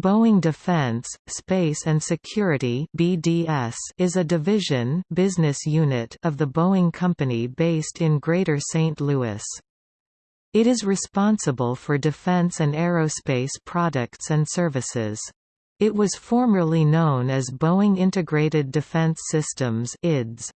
Boeing Defense, Space and Security (BDS) is a division business unit of the Boeing Company based in Greater St. Louis. It is responsible for defense and aerospace products and services. It was formerly known as Boeing Integrated Defense Systems (IDS).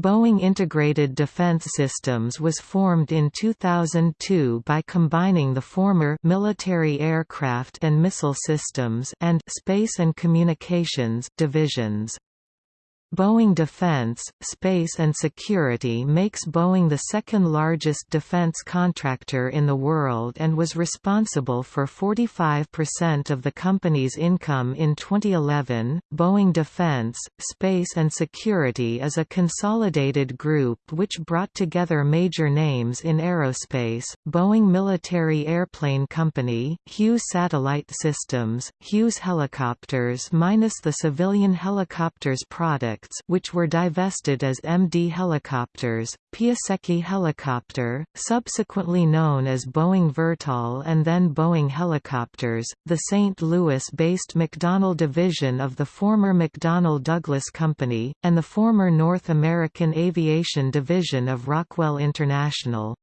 Boeing Integrated Defense Systems was formed in 2002 by combining the former Military Aircraft and Missile Systems and Space and Communications divisions. Boeing Defense, Space and Security makes Boeing the second largest defense contractor in the world and was responsible for 45% of the company's income in 2011. Boeing Defense, Space and Security is a consolidated group which brought together major names in aerospace Boeing Military Airplane Company, Hughes Satellite Systems, Hughes Helicopters minus the civilian helicopters product which were divested as MD Helicopters, Piasecki Helicopter, subsequently known as Boeing Vertol and then Boeing Helicopters, the St. Louis-based McDonnell division of the former McDonnell Douglas Company, and the former North American Aviation division of Rockwell International.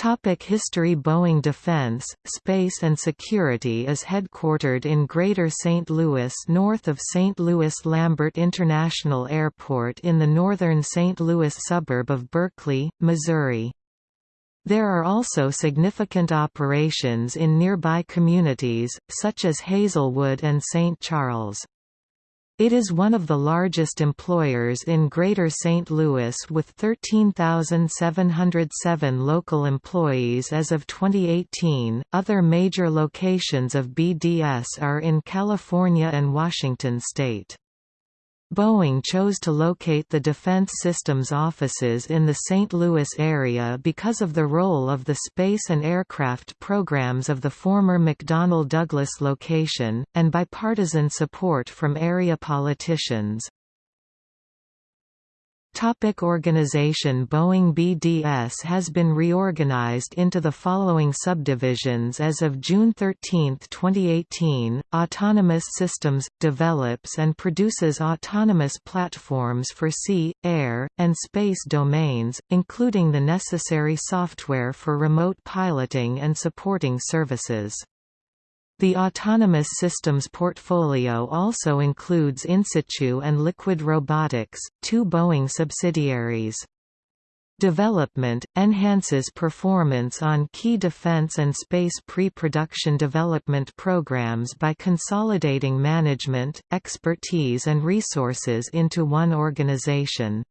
Topic History Boeing Defense, Space and Security is headquartered in Greater St. Louis north of St. Louis Lambert International Airport in the northern St. Louis suburb of Berkeley, Missouri. There are also significant operations in nearby communities, such as Hazelwood and St. Charles. It is one of the largest employers in Greater St. Louis with 13,707 local employees as of 2018. Other major locations of BDS are in California and Washington state. Boeing chose to locate the Defense Systems offices in the St. Louis area because of the role of the space and aircraft programs of the former McDonnell Douglas location, and bipartisan support from area politicians. Topic organization Boeing BDS has been reorganized into the following subdivisions as of June 13, 2018. Autonomous Systems develops and produces autonomous platforms for sea, air, and space domains, including the necessary software for remote piloting and supporting services. The autonomous systems portfolio also includes Insitu and Liquid Robotics, two Boeing subsidiaries. Development – enhances performance on key defense and space pre-production development programs by consolidating management, expertise and resources into one organization.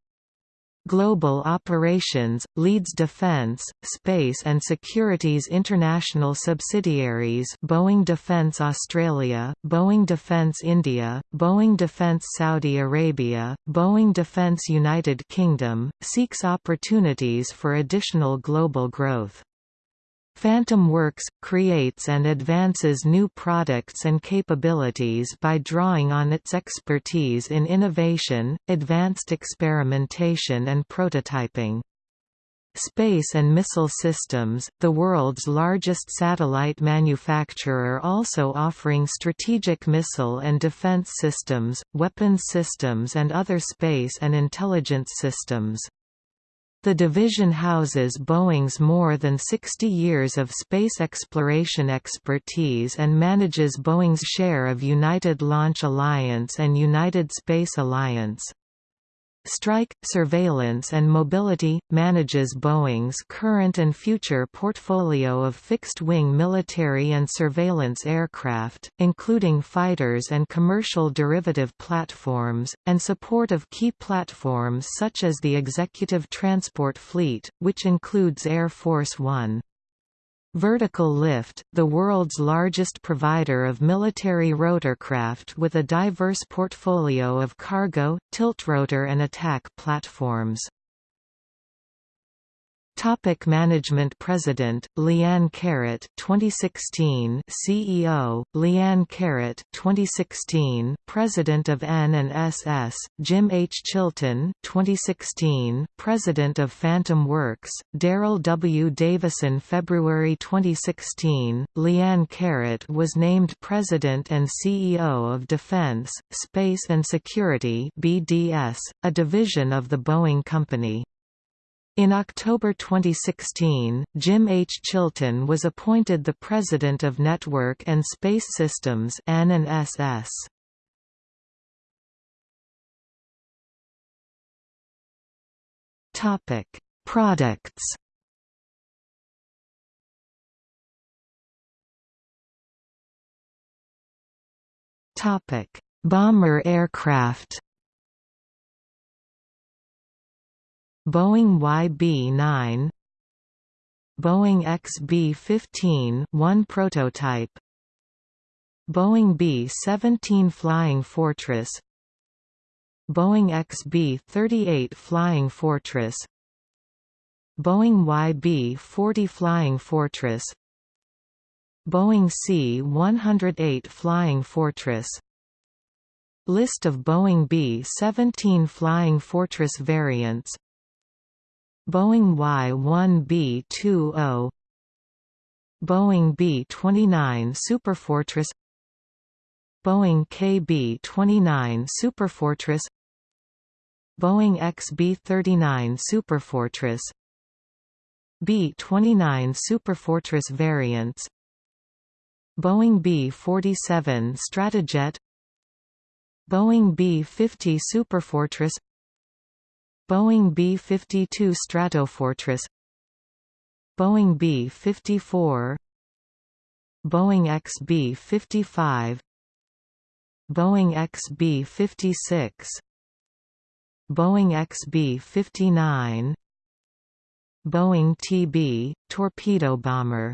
Global Operations, leads Defense, Space and Security's international subsidiaries Boeing Defence Australia, Boeing Defence India, Boeing Defence Saudi Arabia, Boeing Defence United Kingdom, seeks opportunities for additional global growth. Phantom Works, creates and advances new products and capabilities by drawing on its expertise in innovation, advanced experimentation and prototyping. Space and Missile Systems, the world's largest satellite manufacturer also offering strategic missile and defense systems, weapons systems and other space and intelligence systems. The division houses Boeing's more than 60 years of space exploration expertise and manages Boeing's share of United Launch Alliance and United Space Alliance. Strike, Surveillance and Mobility, manages Boeing's current and future portfolio of fixed-wing military and surveillance aircraft, including fighters and commercial derivative platforms, and support of key platforms such as the Executive Transport Fleet, which includes Air Force One. Vertical Lift, the world's largest provider of military rotorcraft with a diverse portfolio of cargo, tiltrotor and attack platforms. Topic Management President, Leanne Caret 2016 CEO, Leanne Caret 2016 President of N&SS, Jim H. Chilton 2016 President of Phantom Works, Daryl W. Davison February 2016, Leanne Caret was named President and CEO of Defense, Space and Security BDS, a division of the Boeing Company. In October 2016, Jim H. Chilton was appointed the President of Network and Space Systems N&SS. Topic: Products. Topic: Bomber aircraft. Boeing YB-9 Boeing XB-15 one prototype Boeing B-17 Flying Fortress Boeing XB-38 Flying Fortress Boeing YB-40 Flying Fortress Boeing C-108 Flying Fortress. List of Boeing B-17 Flying Fortress variants Boeing Y-1B-20 Boeing B-29 Superfortress Boeing KB-29 Superfortress Boeing XB-39 Superfortress B-29 Superfortress variants Boeing B-47 Stratojet Boeing B-50 Superfortress Boeing B-52 Stratofortress Boeing B-54 Boeing XB-55 Boeing XB-56 Boeing XB-59 Boeing TB, torpedo bomber.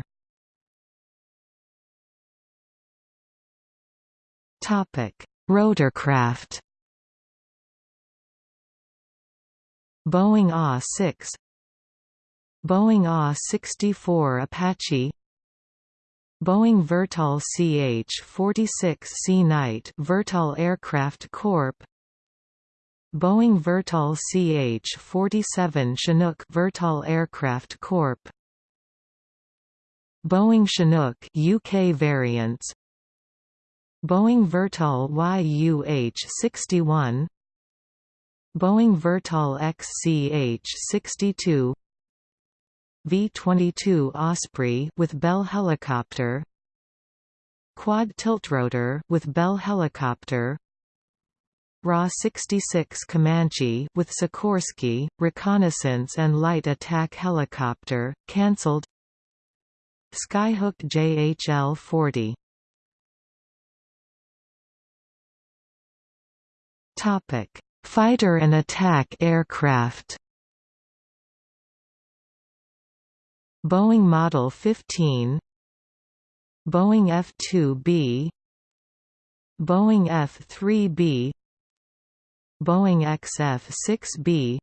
Rotorcraft Boeing AH-6 Boeing AH-64 Apache Boeing Vertol CH-46C Knight Vertol Aircraft Corp Boeing Vertol CH-47 Chinook Vertol Aircraft Corp Boeing Chinook UK variants Boeing Vertol YUH-61 Boeing Vertol XCH-62 V-22 Osprey with Bell helicopter Quad tiltrotor with Bell helicopter RAH-66 Comanche with Sikorsky, reconnaissance and light attack helicopter, cancelled Skyhook JHL-40 Topic Fighter and attack aircraft. Boeing Model 15 Boeing F-2B Boeing F-3B Boeing XF-6B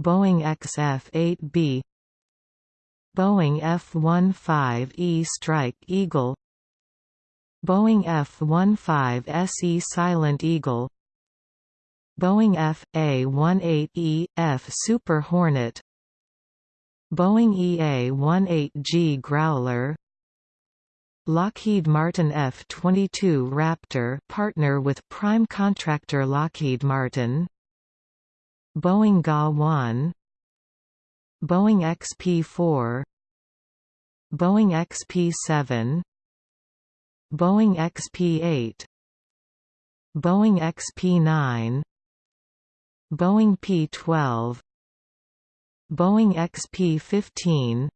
Boeing XF-8B Boeing F-15E Strike Eagle Boeing F-15SE Silent Eagle Boeing F.A-18E, F Super Hornet Boeing EA-18G Growler Lockheed Martin F-22 Raptor partner with prime contractor Lockheed Martin Boeing GA-1 Boeing XP-4 Boeing XP-7 Boeing XP-8 Boeing XP-9 Boeing P-12 Boeing XP-15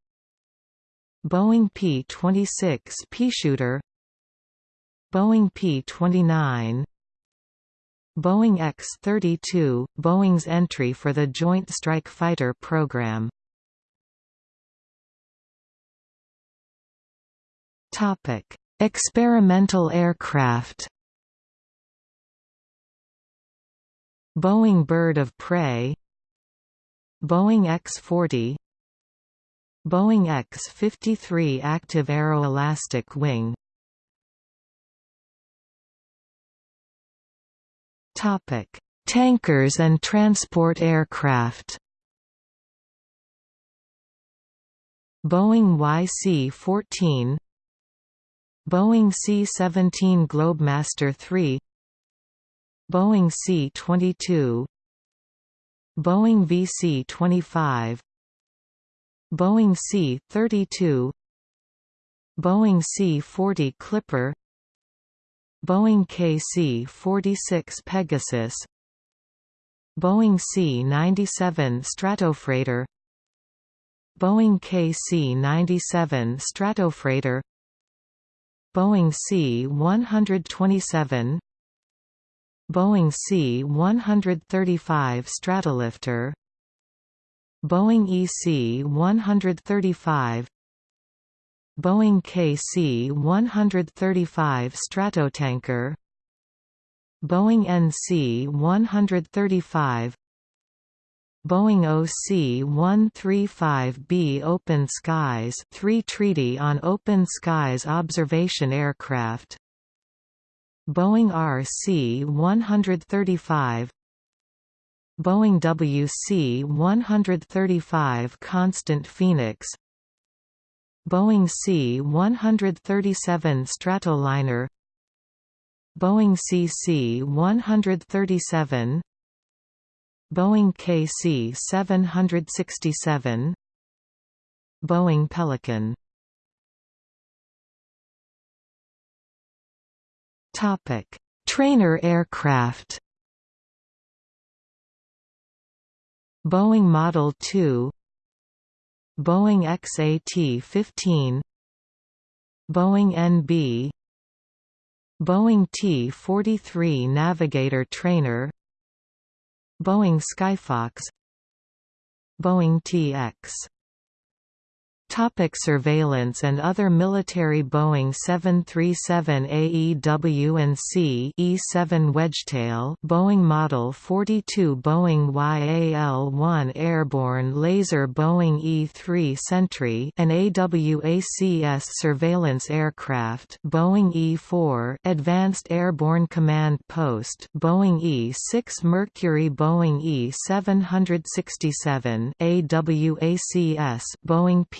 Boeing P-26 Peashooter Boeing P-29 Boeing X-32, Boeing's entry for the Joint Strike Fighter program. Experimental aircraft Boeing Bird of Prey Boeing X-40 Boeing X-53 active aeroelastic wing. Tankers and transport aircraft. Boeing YC-14 Boeing C-17 Globemaster III Boeing C-22 Boeing VC-25 Boeing C-32 Boeing C-40 Clipper Boeing KC-46 Pegasus Boeing C-97 Stratofreighter Boeing KC-97 Stratofreighter Boeing C-127 Boeing C-135 Stratolifter. Boeing EC-135 Boeing KC-135 Stratotanker. Boeing NC-135 Boeing OC-135B Open Skies 3 Treaty on Open Skies Observation Aircraft Boeing RC-135 Boeing WC-135 Constant Phoenix Boeing C-137 Stratoliner Boeing CC-137 Boeing KC-767 Boeing Pelican Topic: Trainer aircraft. Boeing Model 2 Boeing XAT-15 Boeing NB Boeing T-43 Navigator trainer Boeing Skyfox Boeing TX Topic surveillance and other military Boeing 737 AEW and C E7 Wedgetail Boeing Model 42 Boeing YAL-1 Airborne Laser Boeing E-3 Sentry an AWACS surveillance aircraft Boeing E-4 Advanced Airborne Command Post Boeing E-6 Mercury Boeing E-767 AWACS Boeing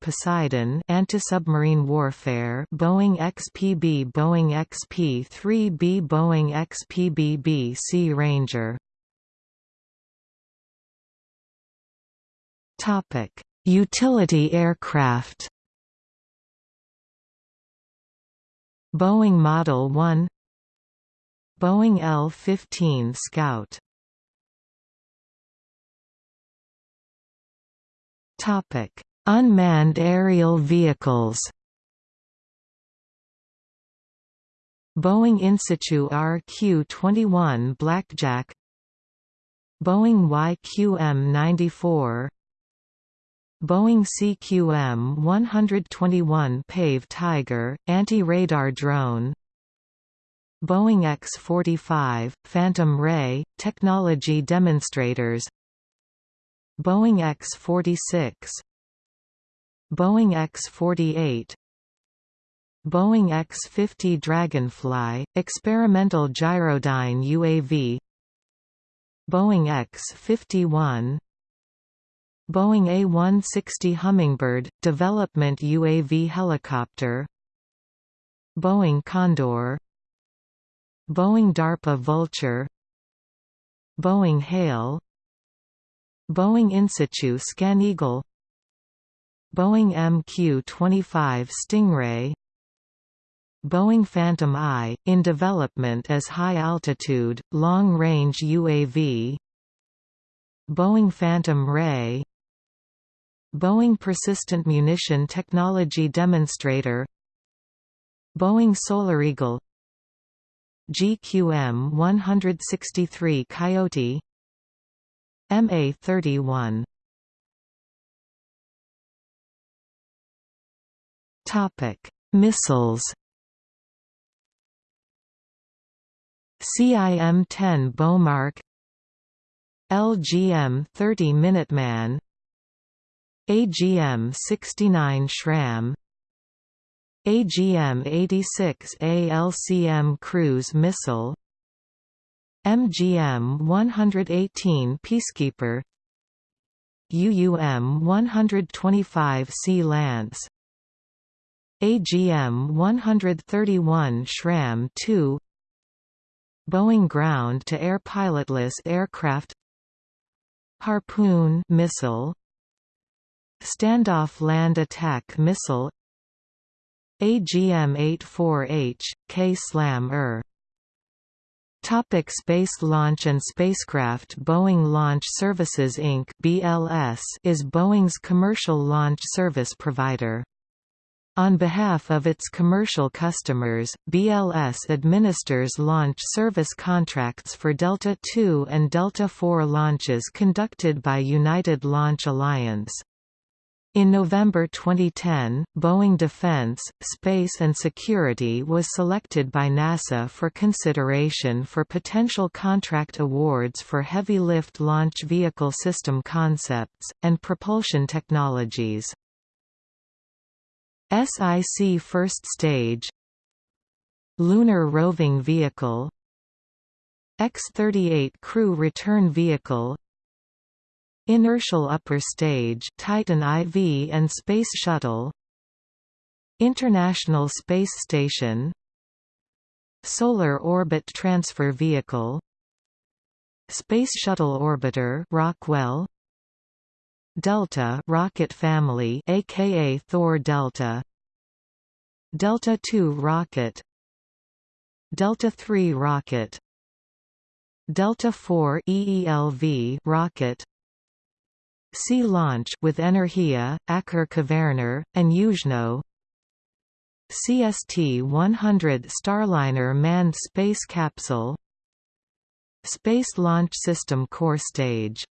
Poseidon anti-submarine warfare Boeing XPB Boeing XP-3B Boeing XPBB Sea Ranger. Topic: Utility aircraft. Boeing Model 1 Boeing L-15 Scout. Topic: Unmanned aerial vehicles. Boeing Insitu RQ-21 Blackjack. Boeing YQM-94 Boeing CQM-121 Pave Tiger, anti-radar drone. Boeing X-45, Phantom Ray, technology demonstrators. Boeing X-46 Boeing X-48 Boeing X-50 Dragonfly, experimental gyrodyne UAV Boeing X-51 Boeing A-160 Hummingbird, development UAV helicopter. Boeing Condor. Boeing DARPA Vulture. Boeing Hale Boeing Insitu Scan ScanEagle Boeing MQ-25 Stingray Boeing Phantom Eye, in development as high-altitude, long-range UAV Boeing Phantom Ray Boeing Persistent Munition Technology Demonstrator Boeing Solar Eagle GQM-163 Coyote MA-31 Topic: Missiles. CIM-10 Bomarc LGM-30 Minuteman AGM-69 SRAM AGM-86 ALCM cruise missile MGM-118 Peacekeeper UUM-125 Sea Lance AGM-131 SRAM-2 Boeing ground-to-air pilotless aircraft Harpoon missile Standoff land attack missile AGM-84H, K-SLAM-ER Topic space launch and spacecraft Boeing Launch Services Inc. (BLS) is Boeing's commercial launch service provider. On behalf of its commercial customers, BLS administers launch service contracts for Delta II and Delta IV launches conducted by United Launch Alliance. In November 2010, Boeing Defense, Space and Security was selected by NASA for consideration for potential contract awards for heavy lift launch vehicle system concepts, and propulsion technologies. SIC First Stage Lunar Roving Vehicle X-38 Crew Return Vehicle Inertial Upper Stage Titan IV and Space Shuttle International Space Station Solar Orbit Transfer Vehicle Space Shuttle Orbiter Rockwell Delta rocket family aka Thor Delta. Delta II rocket. Delta III rocket. Delta IV EELV rocket. Sea launch with Energia, Aker Kværner, and Yuzhno. CST-100 Starliner manned space capsule. Space Launch System core stage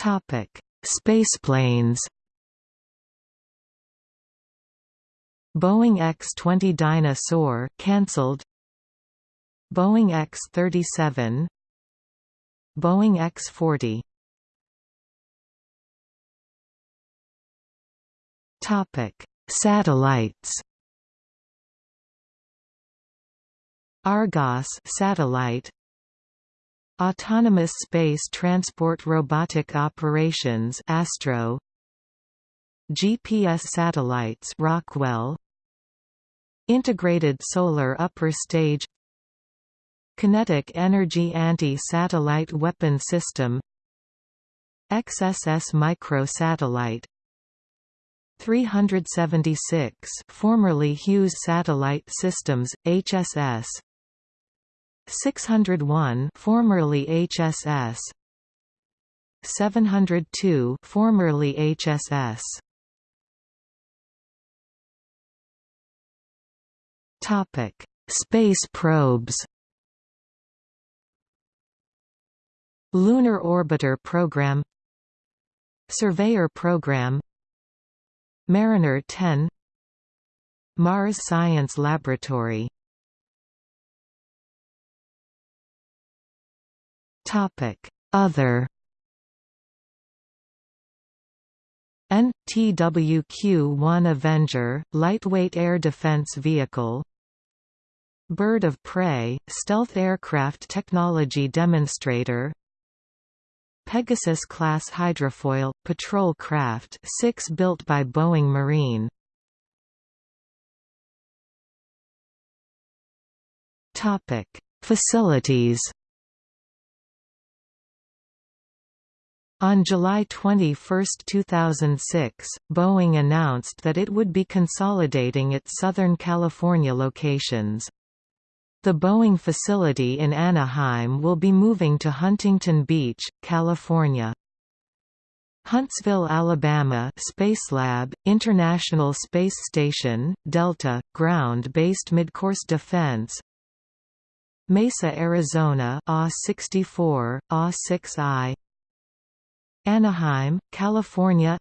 Topic: Spaceplanes. Boeing X-20 Dyna-Soar cancelled. Boeing X-37. Boeing X-40. Topic: Satellites. Argos satellite Autonomous Space Transport Robotic Operations Astro. GPS satellites Rockwell. Integrated Solar Upper Stage. Kinetic Energy Anti-Satellite Weapon System. XSS Microsatellite. 376 formerly Hughes Satellite Systems HSS 601 formerly HSS 702 formerly HSS Topic Space probes. Lunar Orbiter Program. Surveyor Program. Mariner 10 Mars Science Laboratory Other NTWQ-1 Avenger, lightweight air defense vehicle Bird of Prey, stealth aircraft technology demonstrator Pegasus-class hydrofoil, patrol craft 6 built by Boeing Marine Facilities On July 21, 2006, Boeing announced that it would be consolidating its Southern California locations. The Boeing facility in Anaheim will be moving to Huntington Beach, California. Huntsville, Alabama Spacelab, International Space Station, Delta, ground-based midcourse defense Mesa, Arizona AH-64, AH-6I Anaheim, California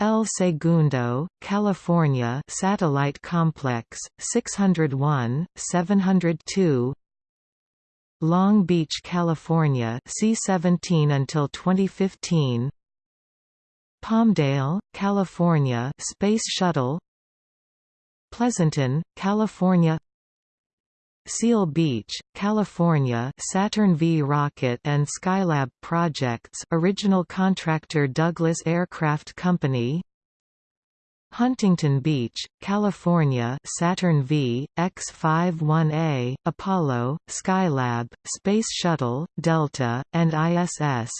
El Segundo, California Satellite Complex, 601, 702 Long Beach, California C-17 until 2015 Palmdale, California Space Shuttle Pleasanton, California Seal Beach, California Saturn V rocket and Skylab projects original contractor Douglas Aircraft Company. Huntington Beach, California Saturn V, X-51A, Apollo, Skylab, Space Shuttle, Delta, and ISS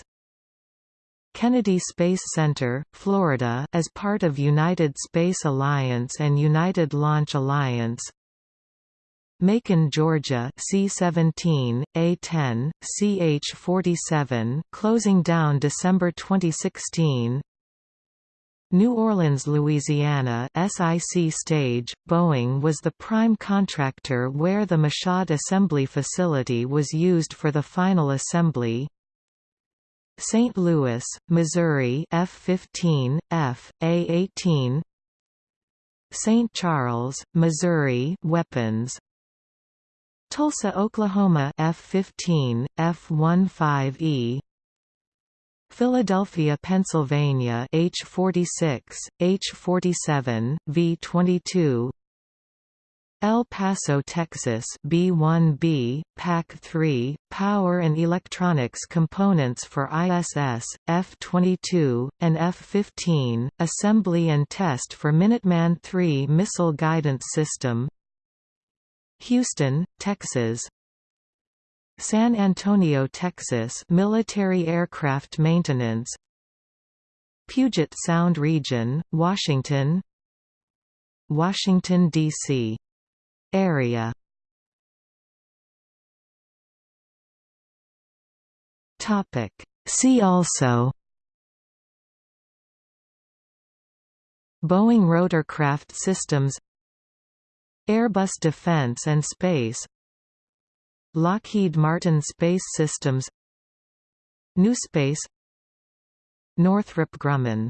Kennedy Space Center, Florida as part of United Space Alliance and United Launch Alliance Macon, Georgia C-17, A-10, CH-47 closing down December 2016 New Orleans, Louisiana SIC stage, Boeing was the prime contractor where the Michoud assembly facility was used for the final assembly. St. Louis, Missouri F-15, F, A-18 St. Charles, Missouri weapons Tulsa, Oklahoma F-15, F-15E Philadelphia, Pennsylvania H46, H47, V22 El Paso, Texas B1B, PAC-3, Power and Electronics Components for ISS, F-22, and F-15, Assembly and Test for Minuteman III Missile Guidance System Houston, Texas. San Antonio, Texas military aircraft maintenance. Puget Sound region, Washington. Washington, D.C. area. Topic. See also. Boeing rotorcraft systems Airbus Defence and Space Lockheed Martin Space Systems New Space Northrop Grumman